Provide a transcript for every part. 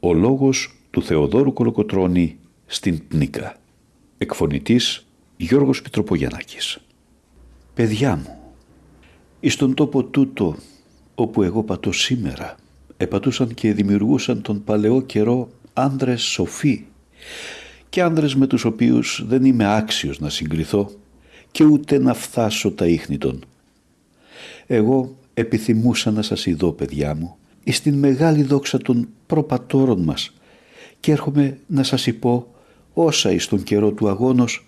Ο λόγος του Θεοδόρου Κολοκοτρώνη στην Πνίκα. Εκφωνητής Γιώργος Πιτροπογιαννάκης. Παιδιά μου, εις τον τόπο τούτο όπου εγώ πατώ σήμερα, επατούσαν και δημιουργούσαν τον παλαιό καιρό άνδρες σοφοί και άνδρες με τους οποίους δεν είμαι άξιος να συγκριθώ και ούτε να φτάσω τα ίχνη των. Εγώ επιθυμούσα να σας ειδώ παιδιά μου εις την μεγάλη δόξα των προπατόρων μας και έρχομαι να σας υπώ όσα εις τον καιρό του αγώνος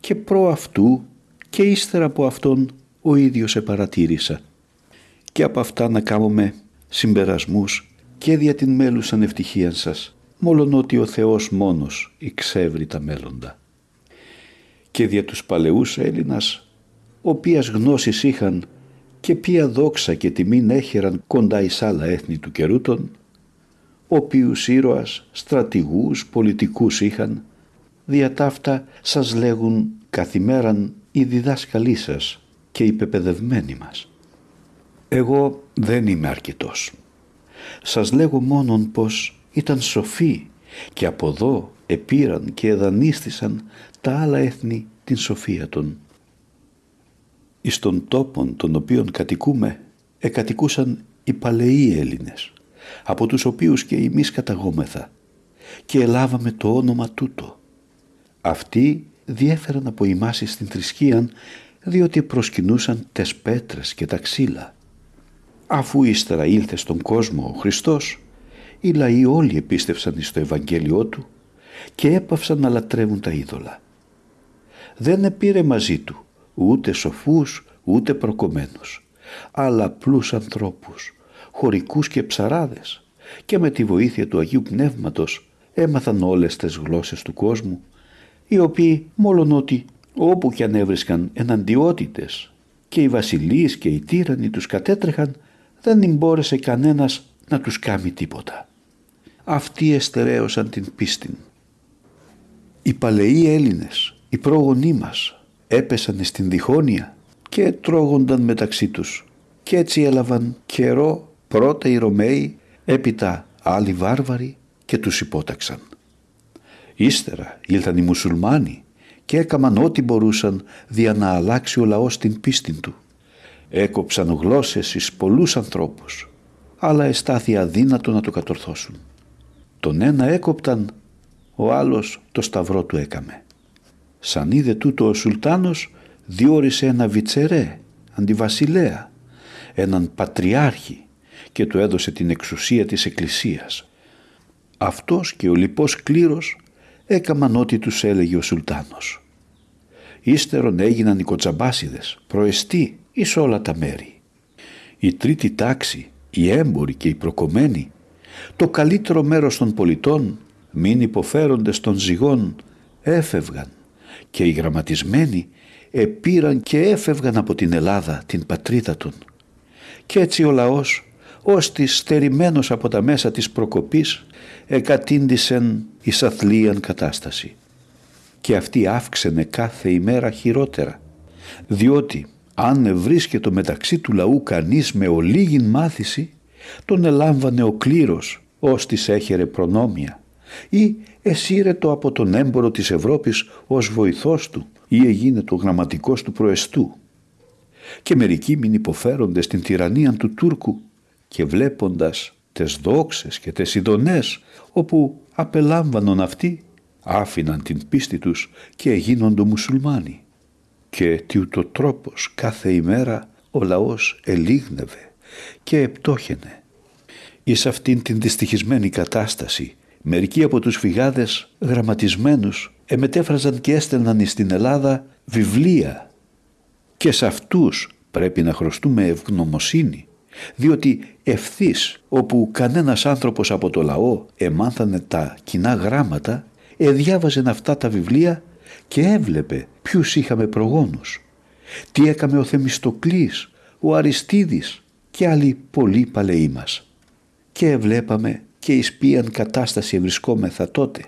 και προ αυτού και ύστερα από αυτόν ο ίδιος επαρατήρησα και από αυτά να κάνουμε συμπερασμούς και δια την μέλουσαν ευτυχία σας μόλον ότι ο Θεός μόνος εξεύρει τα μέλλοντα. Και δια τους παλαιούς Έλληνας, οποίας γνώσεις είχαν και ποια δόξα και τιμήν έχεραν κοντά εις άλλα έθνη του καιρού των, οποίους ήρωας, στρατηγούς, πολιτικούς είχαν, δια ταύτα σας λέγουν καθημέραν οι διδάσκαλοι σας και οι πεπαιδευμένοι μας. Εγώ δεν είμαι αρκετός. Σας λέγω μόνον πως ήταν σοφοί και από εδώ επήραν και εδανίστησαν τα άλλα έθνη την σοφία των. Εις των τόπων των οποίων κατοικούμε εκατοικούσαν οι παλαιοί Έλληνες από τους οποίους και εμείς καταγόμεθα και ελάβαμε το όνομα τούτο. Αυτοί διέφεραν από εμάς στην θρησκεία διότι προσκυνούσαν τες πέτρες και τα ξύλα. Αφού ύστερα ήλθε στον κόσμο ο Χριστός οι λαοί όλοι επίστευσαν στο Ευαγγέλιό του και έπαυσαν να λατρεύουν τα είδωλα. Δεν επήρε μαζί του ούτε σοφούς ούτε προκομμένους, αλλά απλούς ανθρώπους, χωρικούς και ψαράδες και με τη βοήθεια του Αγίου Πνεύματος έμαθαν όλες τις γλώσσες του κόσμου, οι οποίοι μόλον ότι όπου κι αν έβρισκαν εναντιότητες και οι βασιλείς και οι τύρανοι τους κατέτρεχαν, δεν μπόρεσε κανένας να τους κάνει τίποτα αυτοί εστερέωσαν την πίστη. Οι παλαιοί Έλληνες, οι πρόγονοί μας, έπεσαν στην διχόνοια και τρώγονταν μεταξύ τους και έτσι έλαβαν καιρό πρώτα οι Ρωμαίοι, έπειτα άλλοι βάρβαροι και τους υπόταξαν. Ύστερα ήλθαν οι μουσουλμάνοι και έκαμαν ό,τι μπορούσαν δια να αλλάξει ο λαός την πίστη του. Έκοψαν γλώσσες εις πολλούς ανθρώπους, αλλά εστάθη αδύνατο να το κατορθώσουν. Τον ένα έκοπταν, ο άλλος το σταυρό του έκαμε. Σαν είδε τούτο ο Σουλτάνος διόρισε ένα βιτσερέ, αντιβασιλέα, έναν πατριάρχη και του έδωσε την εξουσία της εκκλησίας. Αυτός και ο λοιπός κλήρος έκαμαν ό,τι τους έλεγε ο Σουλτάνος. Ύστερον έγιναν οι κοτσαμπάσιδες, προεστοί εις όλα τα μέρη. Η τρίτη τάξη, οι έμποροι και οι προκομμένοι το καλύτερο μέρος των πολιτών, μην υποφέροντες των ζυγών, έφευγαν και οι γραμματισμένοι επήραν και έφευγαν από την Ελλάδα, την πατρίδα των. Κι έτσι ο λαός, ως της στερημένος από τα μέσα της προκοπής, εκατήντησεν εις αθλίαν κατάσταση. Και αυτή αύξενε κάθε ημέρα χειρότερα, διότι αν βρίσκεται μεταξύ του λαού κανείς με ολίγην μάθηση, τον ελάμβανε ο κλήρος ως της έχερε προνόμια ή εσύρετο από τον έμπορο της Ευρώπης ως βοηθός του ή έγινε το γραμματικός του προεστού. Και μερικοί μην υποφέρονται στην τυραννία του Τούρκου και βλέποντας τες δόξες και τες ειδονές όπου απελάμβανον αυτοί άφηναν την πίστη τους και εγίνοντο μουσουλμάνοι. Και τι ούτω τρόπος κάθε ημέρα ο λαός ελίγνευε και επτόχαινε. Εις αυτήν την δυστυχισμένη κατάσταση μερικοί από τους φυγάδες γραμματισμένους εμετέφραζαν και έστελναν στην Ελλάδα βιβλία. Και σε αυτούς πρέπει να χρωστούμε ευγνωμοσύνη διότι ευθύς όπου κανένας άνθρωπος από το λαό εμάνθανε τα κοινά γράμματα εδιάβαζε αυτά τα βιβλία και έβλεπε ποιους είχαμε προγόνους. Τι έκαμε ο Θεμιστοκλής, ο Αριστίδης και άλλοι πολλοί παλαιοί μας. Και βλέπαμε και εις ποιαν κατάσταση βρισκόμεθα τότε.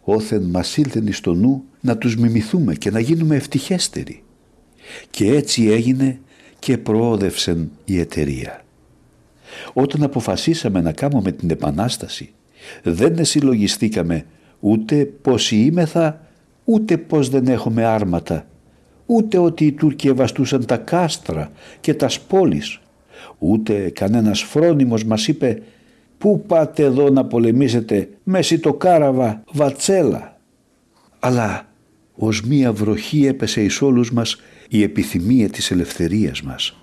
Όθεν μας ήλθεν εις το νου να τους μιμηθούμε και να γίνουμε ευτυχέστεροι. Και έτσι έγινε και προόδευσεν η εταιρεία. Όταν αποφασίσαμε να κάνουμε την Επανάσταση δεν συλλογιστήκαμε ούτε πως είμεθα, ούτε πως δεν έχουμε άρματα, ούτε ότι οι Τούρκοι ευαστούσαν τα κάστρα και τας σπόλεις, ούτε κανένας φρόνιμος μας είπε «Πού πάτε εδώ να πολεμήσετε μέση το κάραβα, βατσέλα» αλλά ως μία βροχή έπεσε εις όλους μας η επιθυμία της ελευθερίας μας.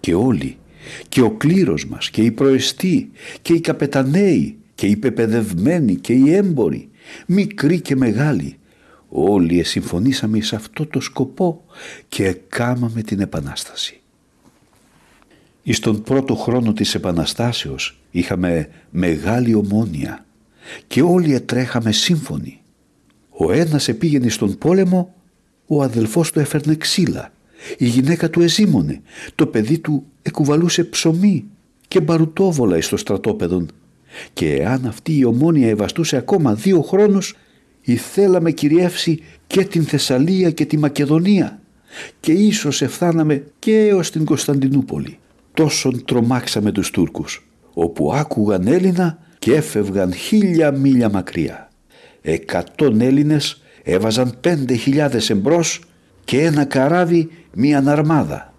Και όλοι, και ο κλήρος μας, και οι προεστοί, και οι καπεταναίοι, και οι πεπαιδευμένοι, και οι έμποροι, μικροί και μεγάλοι, όλοι συμφωνήσαμε σε αυτό το σκοπό και κάμαμε την Επανάσταση. Εις τον πρώτο χρόνο της Επαναστάσεως είχαμε μεγάλη ομόνια και όλοι ετρέχαμε σύμφωνοι. Ο ένας επήγαινε στον πόλεμο, ο αδελφός του έφερνε ξύλα, η γυναίκα του εζήμωνε, το παιδί του εκουβαλούσε ψωμί και μπαρουτόβολα εις το στρατόπεδον και εάν αυτή η ομόνια ευαστούσε ακόμα δύο χρόνους ηθέλαμε κυριεύσει και την Θεσσαλία και τη Μακεδονία και ίσως εφθάναμε και έως την Κωνσταντινούπολη. Τόσον τρομάξαμε τους Τούρκους όπου άκουγαν Έλληνα και έφευγαν χίλια μίλια μακριά. Εκατόν Έλληνες έβαζαν πέντε χιλιάδες εμπρός και ένα καράβι μία αρμάδα.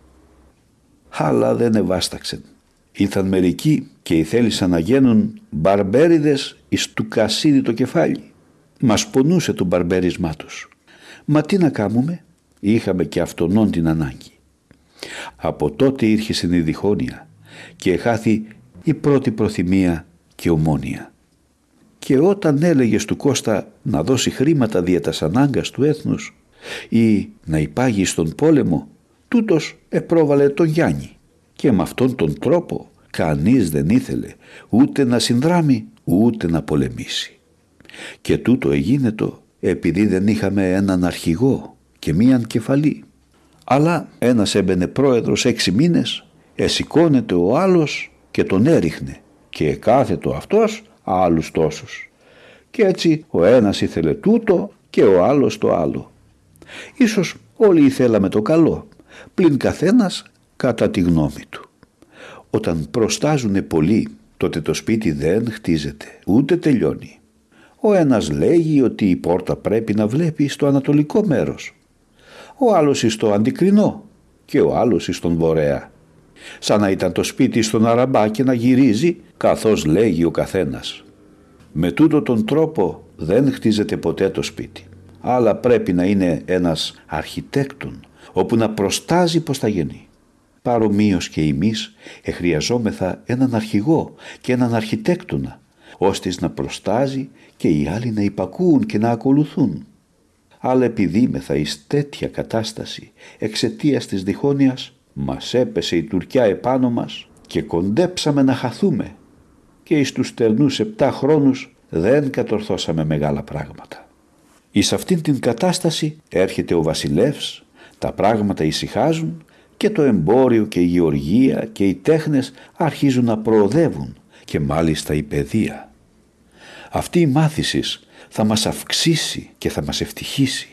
Αλλά δεν ευάσταξεν. Ήρθαν μερικοί και ήθελησαν να γίνουν μπαρμπέριδες εις του κασίδι το κεφάλι. Μας πονούσε το μπαρμπέρισμά τους. Μα τι να κάνουμε, είχαμε και αυτονών την ανάγκη. Από τότε ήρχε η διχόνοια και χάθη η πρώτη προθυμία και ομόνια. Και όταν έλεγε του Κώστα να δώσει χρήματα δια τας ανάγκας του έθνους ή να υπάγει στον πόλεμο, τούτος επρόβαλε τον Γιάννη και με αυτόν τον τρόπο κανείς δεν ήθελε ούτε να συνδράμει ούτε να πολεμήσει. Και τούτο έγινε το επειδή δεν είχαμε έναν αρχηγό και μίαν κεφαλή. Αλλά ένας έμπαινε πρόεδρος έξι μήνες, εσηκώνεται ο άλλος και τον έριχνε και κάθετο αυτός άλλους τόσους. Και έτσι ο ένας ήθελε τούτο και ο άλλος το άλλο. Ίσως όλοι ήθελαμε το καλό, πλην καθένας κατά τη γνώμη του. Όταν προστάζουνε πολύ, τότε το σπίτι δεν χτίζεται, ούτε τελειώνει. Ο ένας λέγει ότι η πόρτα πρέπει να βλέπει στο ανατολικό μέρος. Ο άλλος στο αντικρινό και ο άλλος στον βορέα. Σαν να ήταν το σπίτι στον αραμπά και να γυρίζει καθώς λέγει ο καθένας. Με τούτο τον τρόπο δεν χτίζεται ποτέ το σπίτι. Αλλά πρέπει να είναι ένας αρχιτέκτον όπου να προστάζει πως θα γεννεί. Παρομοίως και εμείς εχρειαζόμεθα έναν αρχηγό και έναν αρχιτέκτονα ώστε να προστάζει και οι άλλοι να υπακούουν και να ακολουθούν. Αλλά επειδή μεθα εις τέτοια κατάσταση εξαιτίας της διχόνοιας μας έπεσε η Τουρκιά επάνω μας και κοντέψαμε να χαθούμε και εις τους τερνούς επτά χρόνους δεν κατορθώσαμε μεγάλα πράγματα. Εις αυτήν την κατάσταση έρχεται ο βασιλεύς, τα πράγματα ησυχάζουν και το εμπόριο και η γεωργία και οι τέχνες αρχίζουν να προοδεύουν και μάλιστα η παιδεία. Αυτή η μάθησης θα μας αυξήσει και θα μας ευτυχήσει,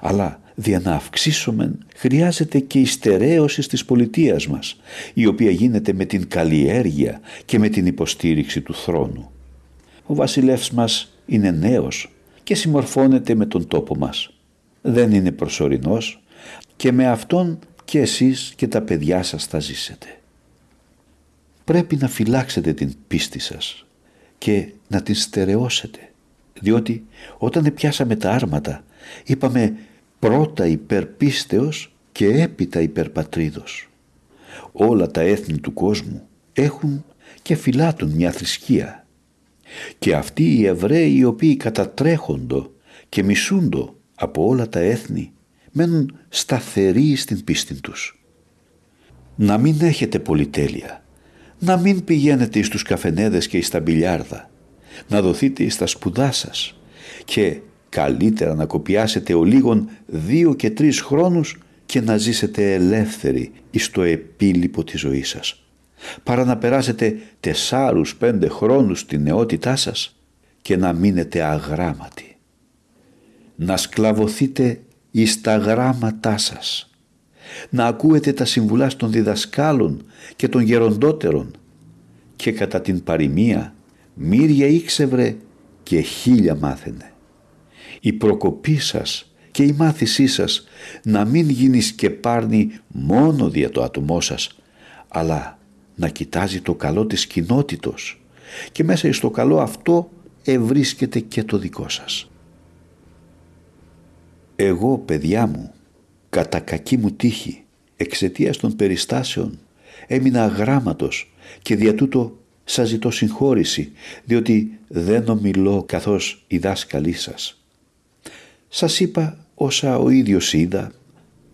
αλλά δια να αυξήσουμε χρειάζεται και η στερέωση της πολιτείας μας, η οποία γίνεται με την καλλιέργεια και με την υποστήριξη του θρόνου. Ο βασιλεύς μας είναι νέος και συμμορφώνεται με τον τόπο μας. Δεν είναι προσωρινός και με αυτόν και εσείς και τα παιδιά σας θα ζήσετε. Πρέπει να φυλάξετε την πίστη σας και να την στερεώσετε, διότι όταν πιάσαμε τα άρματα είπαμε πρώτα υπερπίστεως και έπειτα υπερπατρίδος. Όλα τα έθνη του κόσμου έχουν και φυλάτουν μια θρησκεία και αυτοί οι Εβραίοι οι οποίοι κατατρέχοντο και μισούντο από όλα τα έθνη μένουν σταθεροί στην πίστη τους. Να μην έχετε πολυτέλεια, να μην πηγαίνετε στους καφενέδες και στα μπιλιάρδα, να δοθείτε στα σπουδά σας και καλύτερα να κοπιάσετε ο λίγων δύο και τρεις χρόνους και να ζήσετε ελεύθεροι εις το επίλοιπο της ζωής σας παρά να περάσετε τεσσάρους πέντε χρόνους στη νεότητά σας και να μείνετε αγράμματοι. Να σκλαβωθείτε εις τα γράμματά σας. Να ακούετε τα συμβουλά των διδασκάλων και των γεροντότερων και κατά την παροιμία μύρια ήξευρε και χίλια μάθαινε. Η προκοπή σας και η μάθησή σας να μην γίνει σκεπάρνη μόνο δια το άτομό σας, αλλά να κοιτάζει το καλό της κοινότητος και μέσα στο καλό αυτό ευρίσκεται και το δικό σας. Εγώ, παιδιά μου, κατά κακή μου τύχη, εξαιτίας των περιστάσεων, έμεινα αγράμματος και δια τούτο σας ζητώ συγχώρηση, διότι δεν ομιλώ καθώς οι δάσκαλοι σας. Σας είπα όσα ο ίδιος είδα,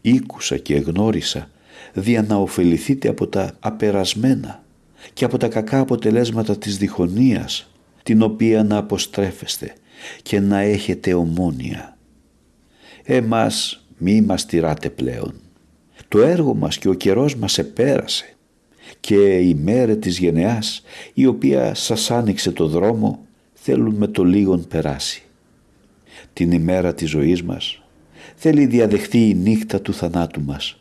ήκουσα και γνώρισα, δια να ωφεληθείτε από τα απερασμένα και από τα κακά αποτελέσματα της διχονίας, την οποία να αποστρέφεστε και να έχετε ομόνια. Εμάς μη μας τυράτε πλέον. Το έργο μας και ο καιρός μας επέρασε και η μέρα της γενεάς η οποία σας άνοιξε το δρόμο θέλουν με το λίγον περάσει. Την ημέρα της ζωής μας θέλει διαδεχθεί η νύχτα του θανάτου μας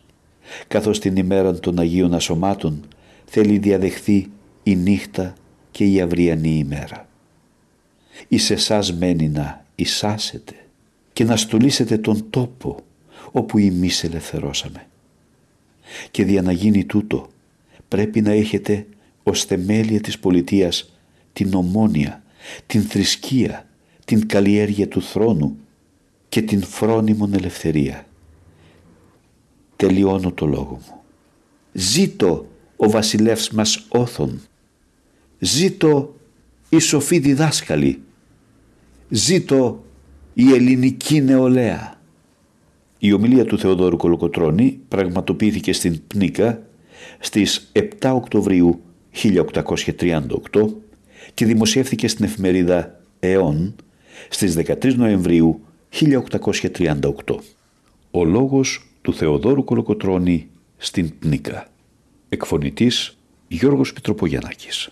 καθώς την ημέρα των Αγίων Ασωμάτων θέλει διαδεχθεί η νύχτα και η αυριανή ημέρα. Εις εσάς μένει να εισάσετε και να στολίσετε τον τόπο όπου εμείς ελευθερώσαμε. Και δια να γίνει τούτο πρέπει να έχετε ως θεμέλια της πολιτείας την ομόνια, την θρησκεία, την καλλιέργεια του θρόνου και την φρόνιμον ελευθερία. Τελειώνω το λόγο μου. Ζήτω ο βασιλεύς μας όθων. Ζήτω η σοφή διδάσκαλη. Ζήτω η ελληνική νεολαία. Η ομιλία του Θεοδόρου Κολοκοτρώνη πραγματοποιήθηκε στην Πνίκα στις 7 Οκτωβρίου 1838 και δημοσιεύθηκε στην εφημερίδα ΕΟΝ στις 13 Νοεμβρίου 1838. Ο λόγος του Θεοδόρου Κολοκοτρώνη στην Πνίκα. Εκφωνητής Γιώργος Πιτροπογιαννάκης.